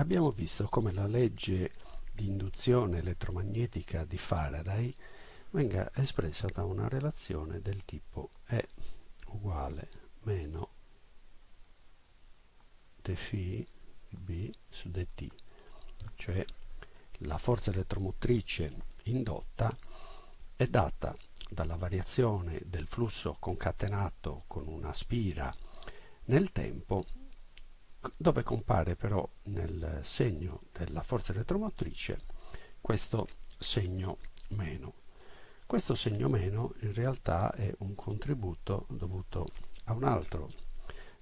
abbiamo visto come la legge di induzione elettromagnetica di Faraday venga espressa da una relazione del tipo E uguale meno dφ B su dt, cioè la forza elettromotrice indotta è data dalla variazione del flusso concatenato con una spira nel tempo dove compare però nel segno della forza elettromotrice questo segno meno. Questo segno meno in realtà è un contributo dovuto a un altro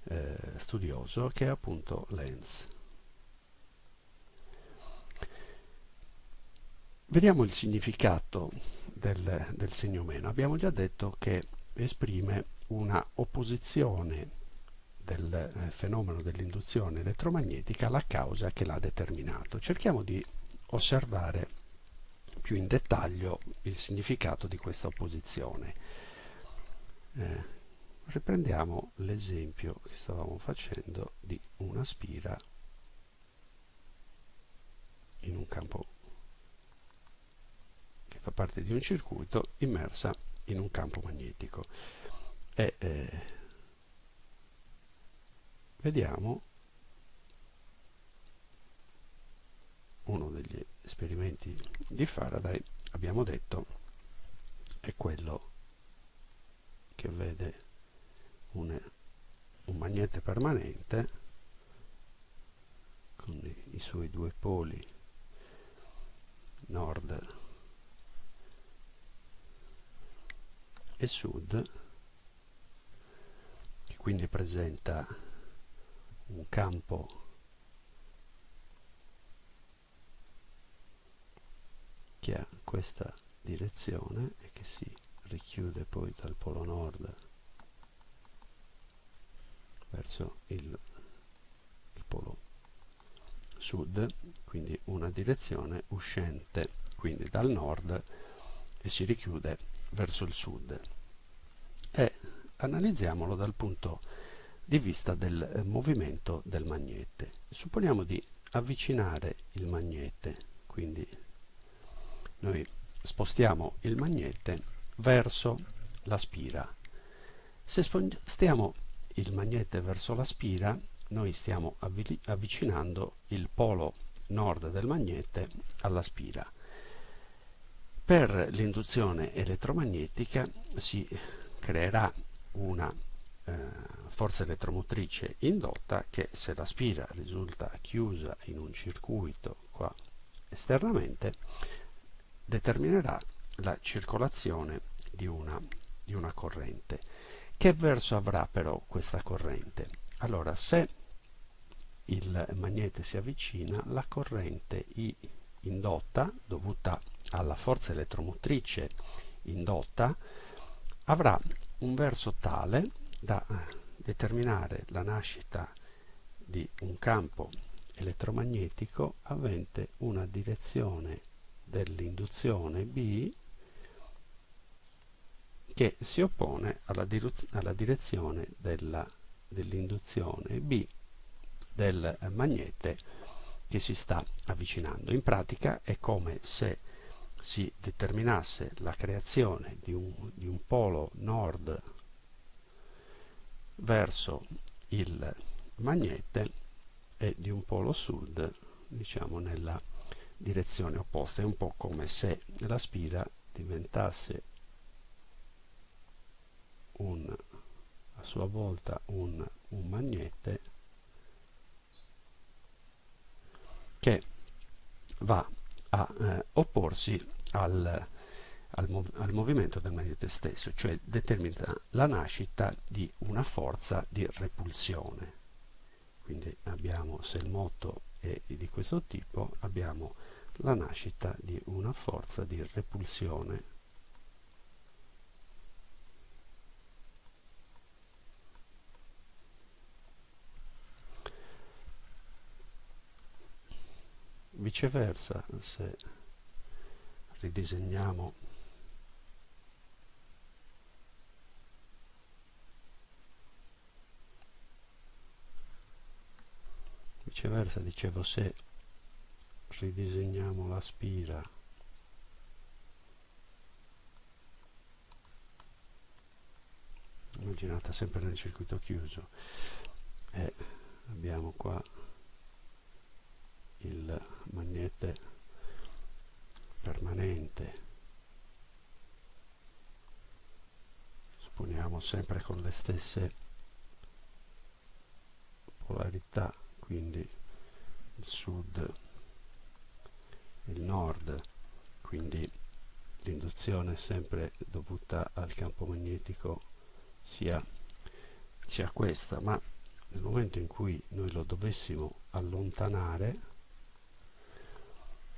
eh, studioso che è appunto Lenz. Vediamo il significato del, del segno meno. Abbiamo già detto che esprime una opposizione del eh, fenomeno dell'induzione elettromagnetica alla causa che l'ha determinato. Cerchiamo di osservare più in dettaglio il significato di questa opposizione. Eh, riprendiamo l'esempio che stavamo facendo di una spira in un campo che fa parte di un circuito immersa in un campo magnetico. E, eh, vediamo uno degli esperimenti di Faraday abbiamo detto è quello che vede un, un magnete permanente con i, i suoi due poli nord e sud che quindi presenta un campo. Che ha questa direzione e che si richiude poi dal polo nord verso il, il polo sud quindi una direzione uscente quindi dal nord e si richiude verso il sud. E analizziamolo dal punto di vista del eh, movimento del magnete. Supponiamo di avvicinare il magnete, quindi noi spostiamo il magnete verso la spira. Se spostiamo il magnete verso la spira, noi stiamo avvicinando il polo nord del magnete alla spira. Per l'induzione elettromagnetica si creerà una eh, forza elettromotrice indotta che se la spira risulta chiusa in un circuito qua esternamente determinerà la circolazione di una, di una corrente. Che verso avrà però questa corrente? Allora se il magnete si avvicina, la corrente I indotta, dovuta alla forza elettromotrice indotta, avrà un verso tale da determinare la nascita di un campo elettromagnetico avente una direzione dell'induzione B che si oppone alla, alla direzione dell'induzione dell B del magnete che si sta avvicinando. In pratica è come se si determinasse la creazione di un, di un polo nord verso il magnete e di un polo sud diciamo nella direzione opposta. È un po' come se la spira diventasse un, a sua volta un, un magnete che va a eh, opporsi al al, mov al movimento del magnete stesso, cioè determina la nascita di una forza di repulsione. Quindi abbiamo, se il moto è di questo tipo, abbiamo la nascita di una forza di repulsione viceversa se ridisegniamo viceversa dicevo se ridisegniamo la spira immaginata sempre nel circuito chiuso e abbiamo qua il magnete permanente. Supponiamo sempre con le stesse polarità quindi il sud il nord quindi l'induzione è sempre dovuta al campo magnetico sia, sia questa ma nel momento in cui noi lo dovessimo allontanare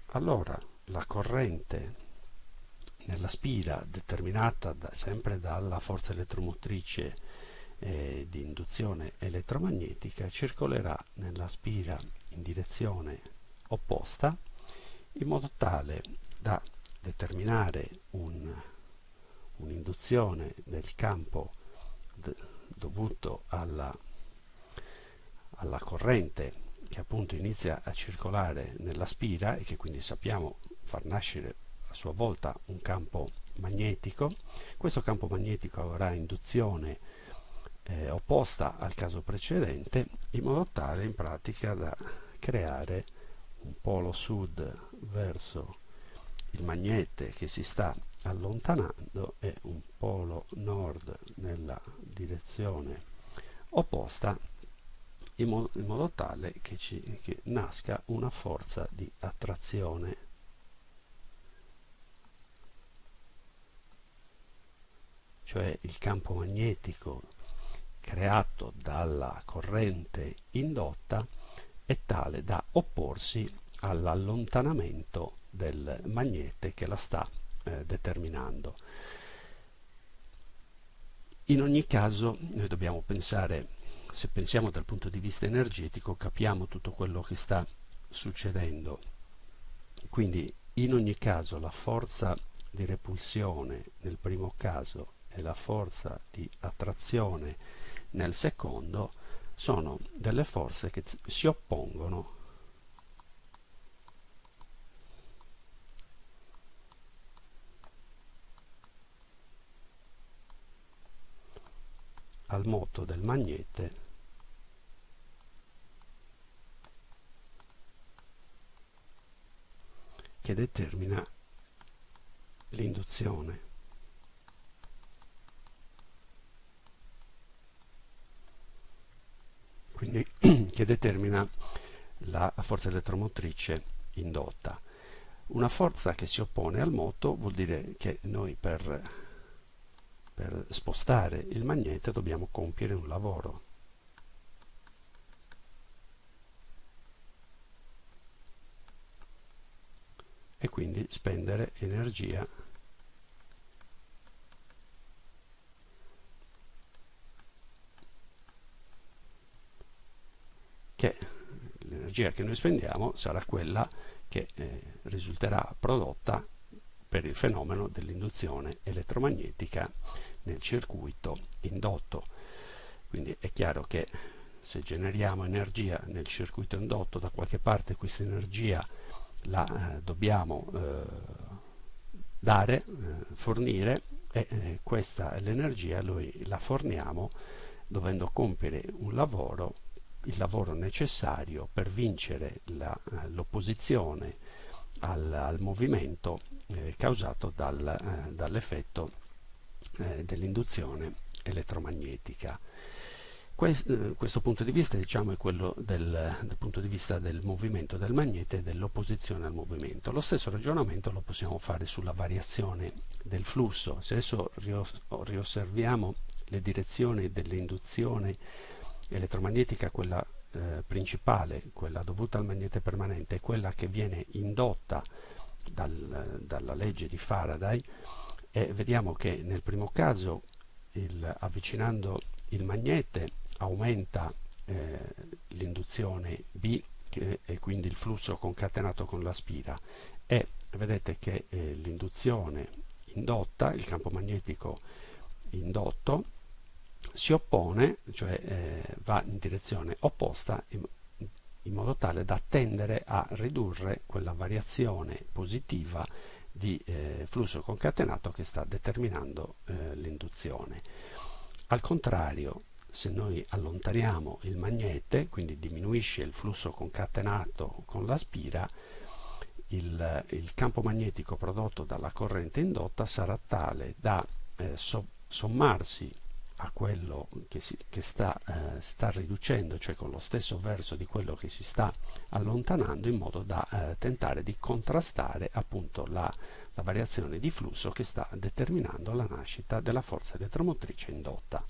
allora la corrente nella spira determinata da, sempre dalla forza elettromotrice eh, di induzione elettromagnetica circolerà nella spira in direzione opposta in modo tale da determinare un'induzione un del campo dovuto alla, alla corrente che appunto inizia a circolare nella spira e che quindi sappiamo far nascere a sua volta un campo magnetico. Questo campo magnetico avrà induzione eh, opposta al caso precedente in modo tale in pratica da creare un polo sud verso il magnete che si sta allontanando e un polo nord nella direzione opposta in, mo in modo tale che, ci, che nasca una forza di attrazione. Cioè il campo magnetico creato dalla corrente indotta è tale da opporsi all'allontanamento del magnete che la sta eh, determinando. In ogni caso noi dobbiamo pensare, se pensiamo dal punto di vista energetico, capiamo tutto quello che sta succedendo. Quindi in ogni caso la forza di repulsione nel primo caso e la forza di attrazione nel secondo sono delle forze che si oppongono al moto del magnete che determina l'induzione. Quindi che determina la forza elettromotrice indotta. Una forza che si oppone al moto vuol dire che noi per per spostare il magnete dobbiamo compiere un lavoro. E quindi spendere energia che l'energia che noi spendiamo sarà quella che eh, risulterà prodotta per il fenomeno dell'induzione elettromagnetica nel circuito indotto. Quindi è chiaro che se generiamo energia nel circuito indotto, da qualche parte questa energia la eh, dobbiamo eh, dare, eh, fornire e eh, questa l'energia noi la forniamo dovendo compiere un lavoro, il lavoro necessario per vincere eh, l'opposizione al, al, movimento eh, causato dal, dall'effetto eh, dell'induzione elettromagnetica. Questo, eh, questo punto di vista diciamo, è quello del, dal punto di vista del movimento del magnete e dell'opposizione al movimento. Lo stesso ragionamento lo possiamo fare sulla variazione del flusso. Se adesso riosserviamo le direzioni dell'induzione elettromagnetica, quella eh, principale, quella dovuta al magnete permanente, e quella che viene indotta dal, dalla legge di Faraday, e vediamo che nel primo caso il, avvicinando il magnete aumenta eh, l'induzione B che, e quindi il flusso concatenato con la spira. E vedete che eh, l'induzione indotta, il campo magnetico indotto, si oppone, cioè eh, va in direzione opposta in, in modo tale da tendere a ridurre quella variazione positiva di eh, flusso concatenato che sta determinando eh, l'induzione. Al contrario, se noi allontaniamo il magnete, quindi diminuisce il flusso concatenato con la spira, il, il campo magnetico prodotto dalla corrente indotta sarà tale da eh, so, sommarsi a quello che, si, che sta, eh, sta, riducendo, cioè con lo stesso verso di quello che si sta allontanando, in modo da eh, tentare di contrastare appunto la, la variazione di flusso che sta determinando la nascita della forza elettromotrice indotta.